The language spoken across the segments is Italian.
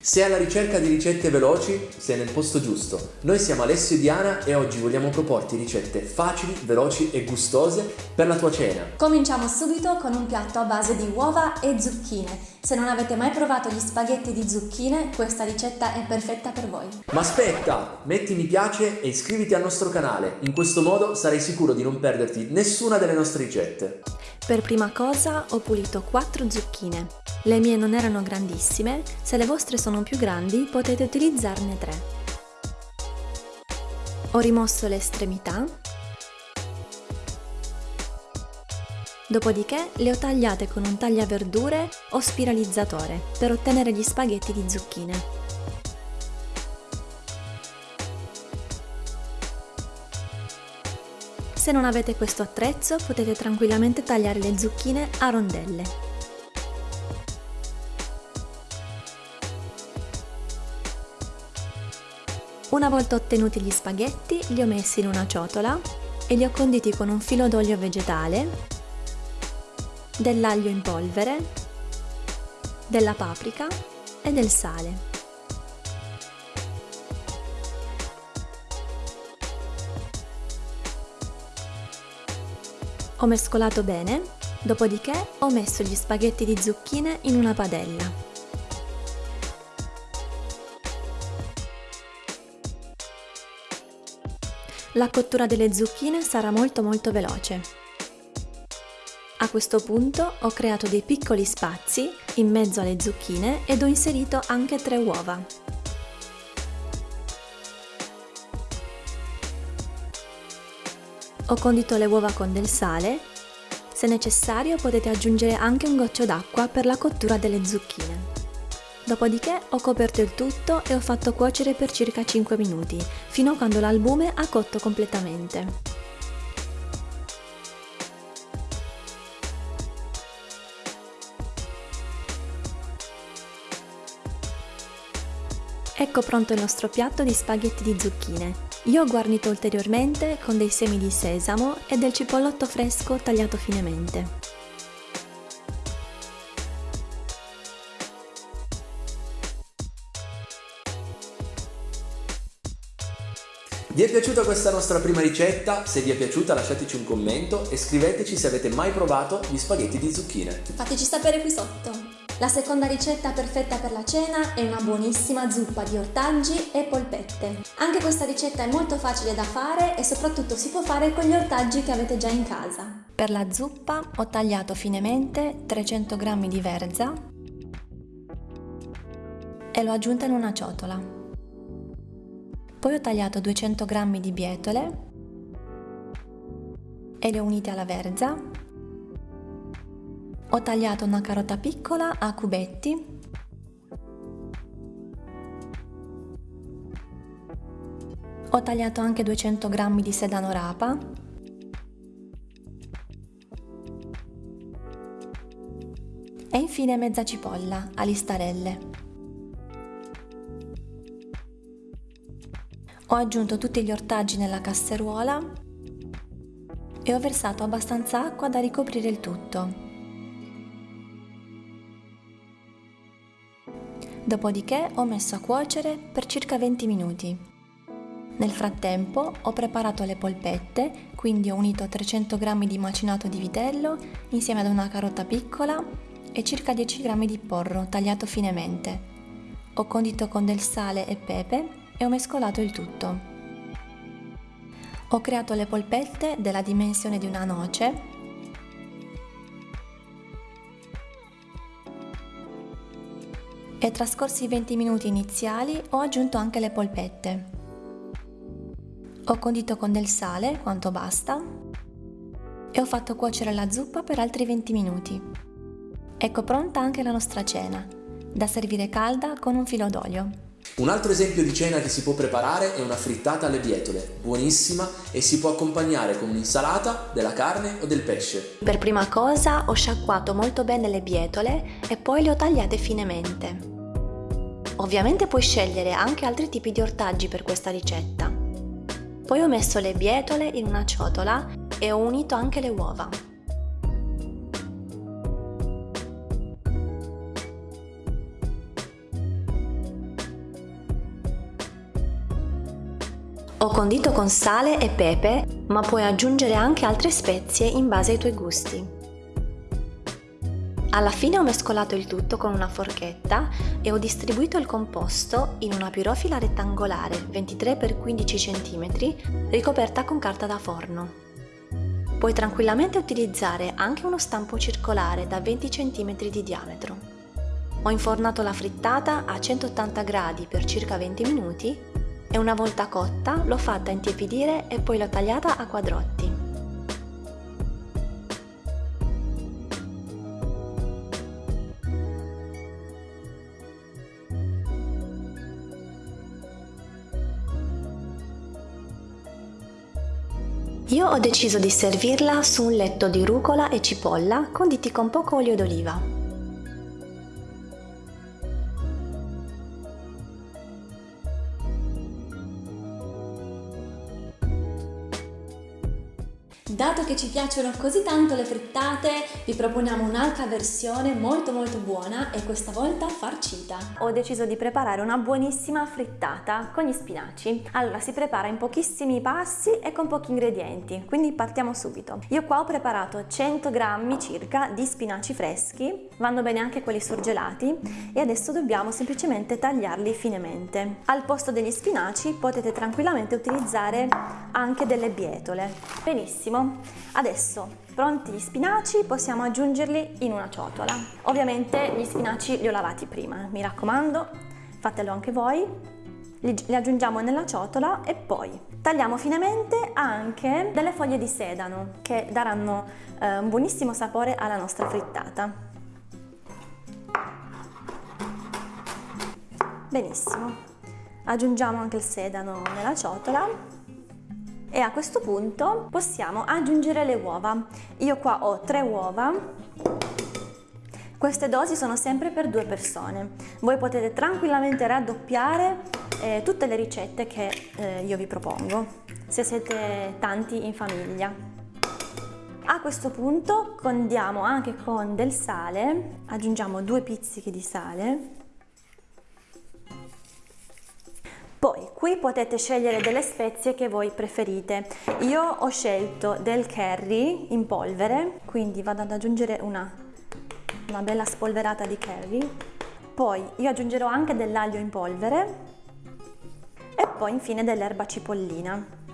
Se alla ricerca di ricette veloci, sei nel posto giusto. Noi siamo Alessio e Diana e oggi vogliamo proporti ricette facili, veloci e gustose per la tua cena. Cominciamo subito con un piatto a base di uova e zucchine. Se non avete mai provato gli spaghetti di zucchine, questa ricetta è perfetta per voi. Ma aspetta, metti mi piace e iscriviti al nostro canale. In questo modo sarai sicuro di non perderti nessuna delle nostre ricette. Per prima cosa ho pulito 4 zucchine. Le mie non erano grandissime, se le vostre sono più grandi potete utilizzarne 3. Ho rimosso le estremità, dopodiché le ho tagliate con un tagliaverdure o spiralizzatore per ottenere gli spaghetti di zucchine. Se non avete questo attrezzo potete tranquillamente tagliare le zucchine a rondelle. Una volta ottenuti gli spaghetti li ho messi in una ciotola e li ho conditi con un filo d'olio vegetale, dell'aglio in polvere, della paprika e del sale. Ho mescolato bene, dopodiché ho messo gli spaghetti di zucchine in una padella. La cottura delle zucchine sarà molto molto veloce. A questo punto ho creato dei piccoli spazi in mezzo alle zucchine ed ho inserito anche tre uova. Ho condito le uova con del sale, se necessario potete aggiungere anche un goccio d'acqua per la cottura delle zucchine. Dopodiché ho coperto il tutto e ho fatto cuocere per circa 5 minuti, fino a quando l'albume ha cotto completamente. Ecco pronto il nostro piatto di spaghetti di zucchine. Io ho guarnito ulteriormente con dei semi di sesamo e del cipollotto fresco tagliato finemente. Vi è piaciuta questa nostra prima ricetta? Se vi è piaciuta lasciateci un commento e scriveteci se avete mai provato gli spaghetti di zucchine. Fateci sapere qui sotto! La seconda ricetta perfetta per la cena è una buonissima zuppa di ortaggi e polpette. Anche questa ricetta è molto facile da fare e soprattutto si può fare con gli ortaggi che avete già in casa. Per la zuppa ho tagliato finemente 300 g di verza e l'ho aggiunta in una ciotola. Poi ho tagliato 200 g di bietole e le ho unite alla verza ho tagliato una carota piccola a cubetti Ho tagliato anche 200 g di sedano rapa e infine mezza cipolla a listarelle. Ho aggiunto tutti gli ortaggi nella casseruola e ho versato abbastanza acqua da ricoprire il tutto. Dopodiché ho messo a cuocere per circa 20 minuti. Nel frattempo ho preparato le polpette, quindi ho unito 300 g di macinato di vitello insieme ad una carota piccola e circa 10 g di porro tagliato finemente. Ho condito con del sale e pepe e ho mescolato il tutto. Ho creato le polpette della dimensione di una noce e trascorsi i 20 minuti iniziali ho aggiunto anche le polpette. Ho condito con del sale quanto basta e ho fatto cuocere la zuppa per altri 20 minuti. Ecco pronta anche la nostra cena, da servire calda con un filo d'olio. Un altro esempio di cena che si può preparare è una frittata alle bietole, buonissima e si può accompagnare con un'insalata, della carne o del pesce. Per prima cosa ho sciacquato molto bene le bietole e poi le ho tagliate finemente. Ovviamente puoi scegliere anche altri tipi di ortaggi per questa ricetta. Poi ho messo le bietole in una ciotola e ho unito anche le uova. Ho condito con sale e pepe, ma puoi aggiungere anche altre spezie in base ai tuoi gusti. Alla fine ho mescolato il tutto con una forchetta e ho distribuito il composto in una pirofila rettangolare 23x15 cm ricoperta con carta da forno. Puoi tranquillamente utilizzare anche uno stampo circolare da 20 cm di diametro. Ho infornato la frittata a 180 gradi per circa 20 minuti e una volta cotta l'ho fatta intiepidire e poi l'ho tagliata a quadrotti. Io ho deciso di servirla su un letto di rucola e cipolla conditi con poco olio d'oliva. Che ci piacciono così tanto le frittate, vi proponiamo un'altra versione molto molto buona e questa volta farcita. Ho deciso di preparare una buonissima frittata con gli spinaci. Allora, si prepara in pochissimi passi e con pochi ingredienti, quindi partiamo subito. Io qua ho preparato 100 grammi circa di spinaci freschi, vanno bene anche quelli surgelati e adesso dobbiamo semplicemente tagliarli finemente. Al posto degli spinaci potete tranquillamente utilizzare anche delle bietole. Benissimo, Adesso, pronti gli spinaci, possiamo aggiungerli in una ciotola. Ovviamente gli spinaci li ho lavati prima, mi raccomando, fatelo anche voi. Li, li aggiungiamo nella ciotola e poi tagliamo finemente anche delle foglie di sedano che daranno eh, un buonissimo sapore alla nostra frittata. Benissimo, aggiungiamo anche il sedano nella ciotola e a questo punto possiamo aggiungere le uova. Io qua ho tre uova. Queste dosi sono sempre per due persone. Voi potete tranquillamente raddoppiare eh, tutte le ricette che eh, io vi propongo, se siete tanti in famiglia. A questo punto condiamo anche con del sale, aggiungiamo due pizzichi di sale qui potete scegliere delle spezie che voi preferite. Io ho scelto del curry in polvere, quindi vado ad aggiungere una, una bella spolverata di curry. Poi io aggiungerò anche dell'aglio in polvere e poi infine dell'erba cipollina.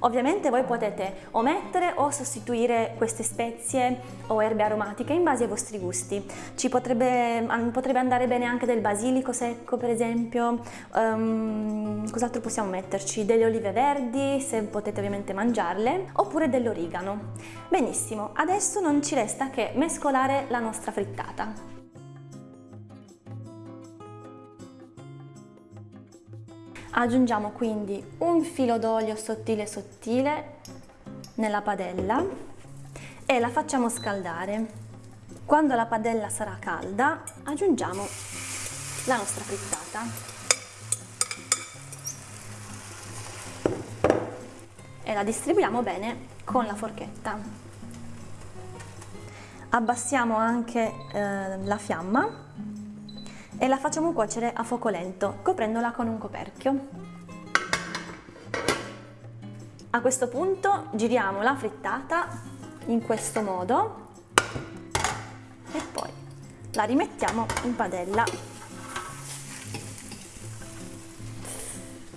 Ovviamente voi potete omettere o sostituire queste spezie o erbe aromatiche in base ai vostri gusti. Ci potrebbe, potrebbe andare bene anche del basilico secco per esempio, um, cos'altro possiamo metterci? Delle olive verdi se potete ovviamente mangiarle oppure dell'origano. Benissimo, adesso non ci resta che mescolare la nostra frittata. Aggiungiamo quindi un filo d'olio sottile sottile nella padella e la facciamo scaldare. Quando la padella sarà calda aggiungiamo la nostra frittata. E la distribuiamo bene con la forchetta. Abbassiamo anche eh, la fiamma e la facciamo cuocere a fuoco lento, coprendola con un coperchio. A questo punto giriamo la frittata in questo modo e poi la rimettiamo in padella.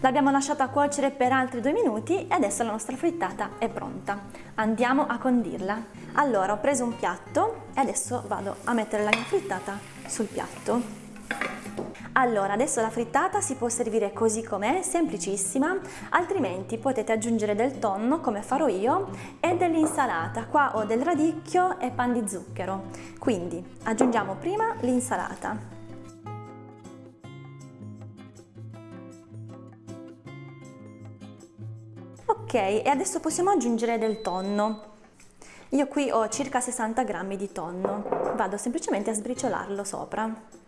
L'abbiamo lasciata cuocere per altri due minuti e adesso la nostra frittata è pronta. Andiamo a condirla. Allora ho preso un piatto e adesso vado a mettere la mia frittata sul piatto. Allora, adesso la frittata si può servire così com'è, semplicissima, altrimenti potete aggiungere del tonno, come farò io, e dell'insalata. Qua ho del radicchio e pan di zucchero. Quindi aggiungiamo prima l'insalata. Ok, e adesso possiamo aggiungere del tonno. Io qui ho circa 60 grammi di tonno, vado semplicemente a sbriciolarlo sopra.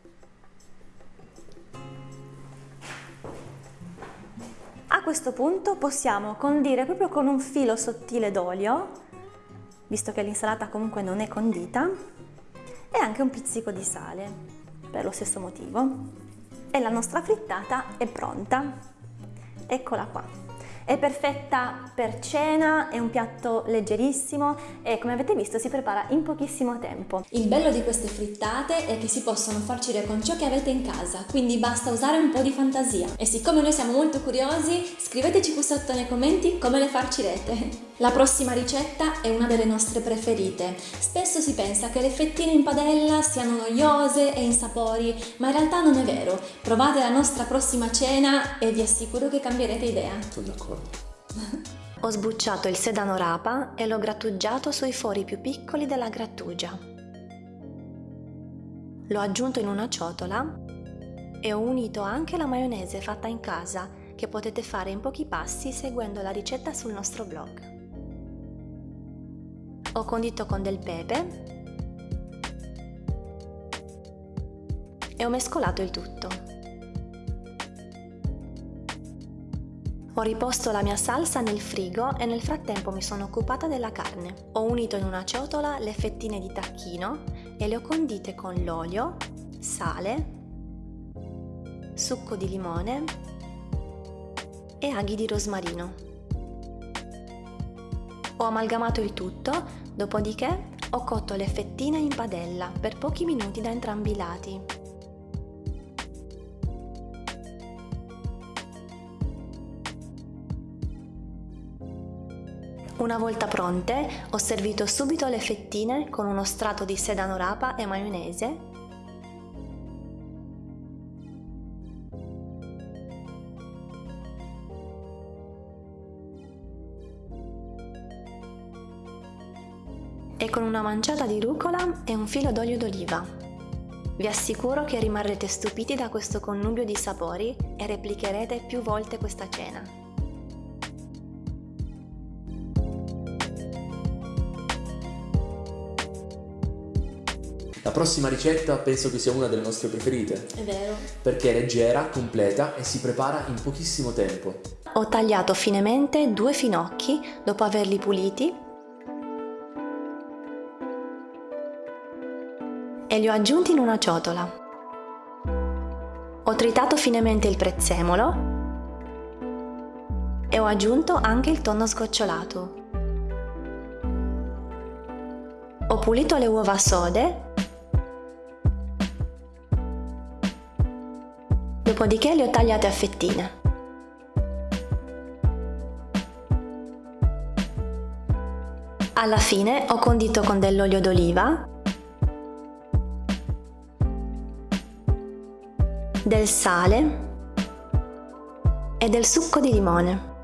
Questo punto possiamo condire proprio con un filo sottile d'olio, visto che l'insalata comunque non è condita, e anche un pizzico di sale, per lo stesso motivo. E la nostra frittata è pronta. Eccola qua. È perfetta per cena, è un piatto leggerissimo e come avete visto si prepara in pochissimo tempo. Il bello di queste frittate è che si possono farcire con ciò che avete in casa, quindi basta usare un po' di fantasia. E siccome noi siamo molto curiosi, scriveteci qui sotto nei commenti come le farcirete. La prossima ricetta è una delle nostre preferite. Spesso si pensa che le fettine in padella siano noiose e insapori, ma in realtà non è vero. Provate la nostra prossima cena e vi assicuro che cambierete idea. Sono d'accordo. Ho sbucciato il sedano rapa e l'ho grattugiato sui fori più piccoli della grattugia. L'ho aggiunto in una ciotola e ho unito anche la maionese fatta in casa che potete fare in pochi passi seguendo la ricetta sul nostro blog. Ho condito con del pepe e ho mescolato il tutto. Ho riposto la mia salsa nel frigo e nel frattempo mi sono occupata della carne. Ho unito in una ciotola le fettine di tacchino e le ho condite con l'olio, sale, succo di limone e aghi di rosmarino. Ho amalgamato il tutto, dopodiché ho cotto le fettine in padella per pochi minuti da entrambi i lati. Una volta pronte, ho servito subito le fettine con uno strato di sedano rapa e maionese una manciata di rucola e un filo d'olio d'oliva. Vi assicuro che rimarrete stupiti da questo connubio di sapori e replicherete più volte questa cena. La prossima ricetta penso che sia una delle nostre preferite. È vero. Perché è leggera, completa e si prepara in pochissimo tempo. Ho tagliato finemente due finocchi dopo averli puliti e li ho aggiunti in una ciotola. Ho tritato finemente il prezzemolo e ho aggiunto anche il tonno sgocciolato. Ho pulito le uova sode dopodiché le ho tagliate a fettine. Alla fine ho condito con dell'olio d'oliva, del sale e del succo di limone.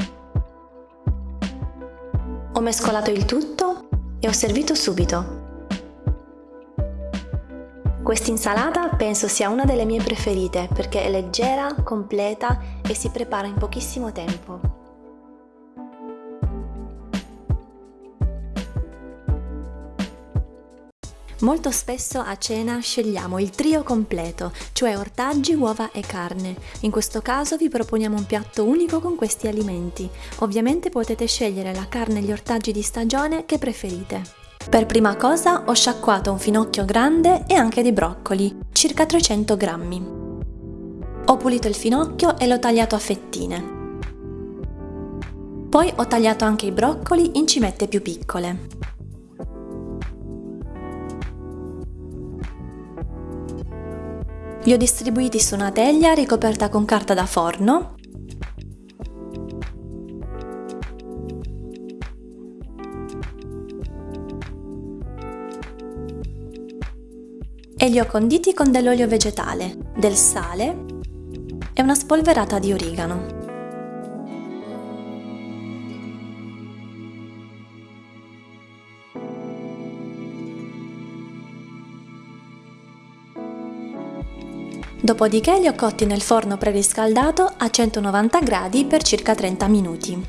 Ho mescolato il tutto e ho servito subito. Quest'insalata penso sia una delle mie preferite perché è leggera, completa e si prepara in pochissimo tempo. Molto spesso a cena scegliamo il trio completo, cioè ortaggi, uova e carne. In questo caso vi proponiamo un piatto unico con questi alimenti. Ovviamente potete scegliere la carne e gli ortaggi di stagione che preferite. Per prima cosa ho sciacquato un finocchio grande e anche dei broccoli, circa 300 grammi. Ho pulito il finocchio e l'ho tagliato a fettine. Poi ho tagliato anche i broccoli in cimette più piccole. Li ho distribuiti su una teglia ricoperta con carta da forno e li ho conditi con dell'olio vegetale, del sale e una spolverata di origano. Dopodiché li ho cotti nel forno preriscaldato a 190 gradi per circa 30 minuti.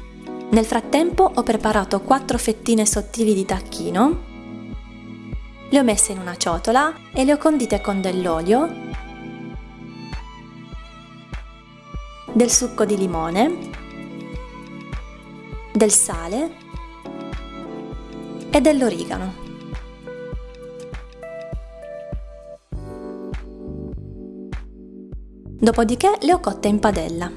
Nel frattempo ho preparato 4 fettine sottili di tacchino le ho messe in una ciotola e le ho condite con dell'olio, del succo di limone, del sale e dell'origano. Dopodiché le ho cotte in padella.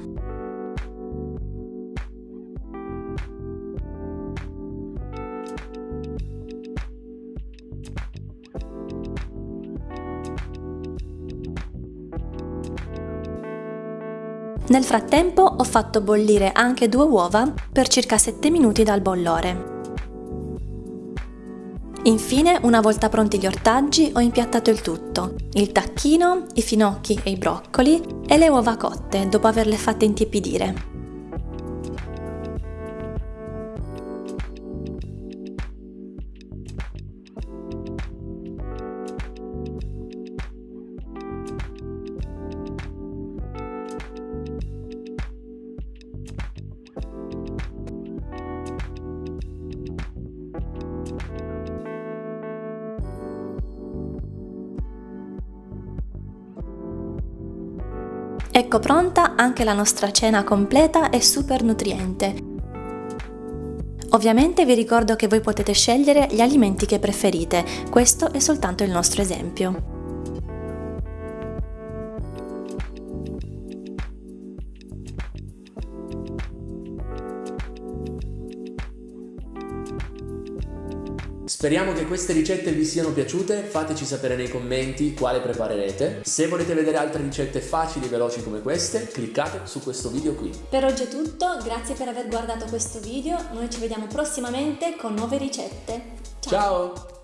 Nel frattempo ho fatto bollire anche due uova per circa 7 minuti dal bollore. Infine, una volta pronti gli ortaggi, ho impiattato il tutto, il tacchino, i finocchi e i broccoli e le uova cotte dopo averle fatte intiepidire. Ecco pronta anche la nostra cena completa e super nutriente. Ovviamente vi ricordo che voi potete scegliere gli alimenti che preferite, questo è soltanto il nostro esempio. Speriamo che queste ricette vi siano piaciute, fateci sapere nei commenti quale preparerete. Se volete vedere altre ricette facili e veloci come queste, cliccate su questo video qui. Per oggi è tutto, grazie per aver guardato questo video, noi ci vediamo prossimamente con nuove ricette. Ciao! Ciao.